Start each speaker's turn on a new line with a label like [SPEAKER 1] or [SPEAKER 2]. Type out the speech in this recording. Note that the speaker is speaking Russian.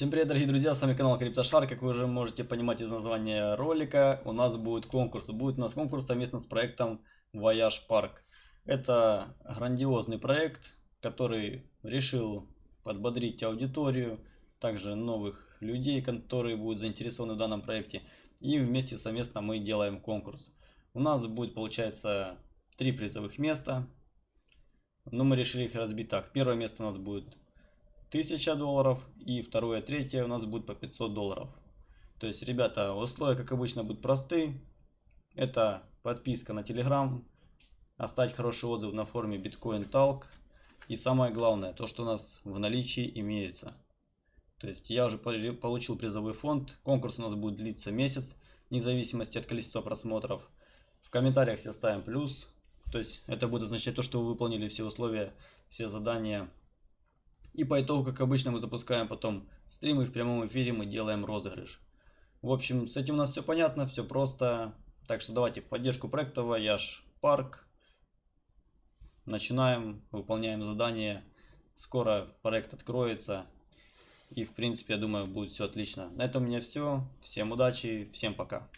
[SPEAKER 1] Всем привет, дорогие друзья, с вами канал CryptoShare. Как вы уже можете понимать из названия ролика, у нас будет конкурс. Будет у нас конкурс совместно с проектом Voyage Park. Это грандиозный проект, который решил подбодрить аудиторию, также новых людей, которые будут заинтересованы в данном проекте. И вместе совместно мы делаем конкурс. У нас будет, получается, три призовых места. Но мы решили их разбить так. Первое место у нас будет 1000 долларов и второе, третье у нас будет по 500 долларов. То есть, ребята, условия, как обычно, будут просты. Это подписка на Telegram, оставить хороший отзыв на форуме Bitcoin Talk. И самое главное, то, что у нас в наличии имеется. То есть, я уже получил призовой фонд. Конкурс у нас будет длиться месяц, вне зависимости от количества просмотров. В комментариях все ставим плюс. То есть, это будет означать то, что вы выполнили все условия, все задания и по итогу, как обычно, мы запускаем потом стримы в прямом эфире, мы делаем розыгрыш. В общем, с этим у нас все понятно, все просто. Так что давайте в поддержку проекта Voyage Парк. Начинаем, выполняем задание. Скоро проект откроется. И в принципе, я думаю, будет все отлично. На этом у меня все. Всем удачи, всем пока.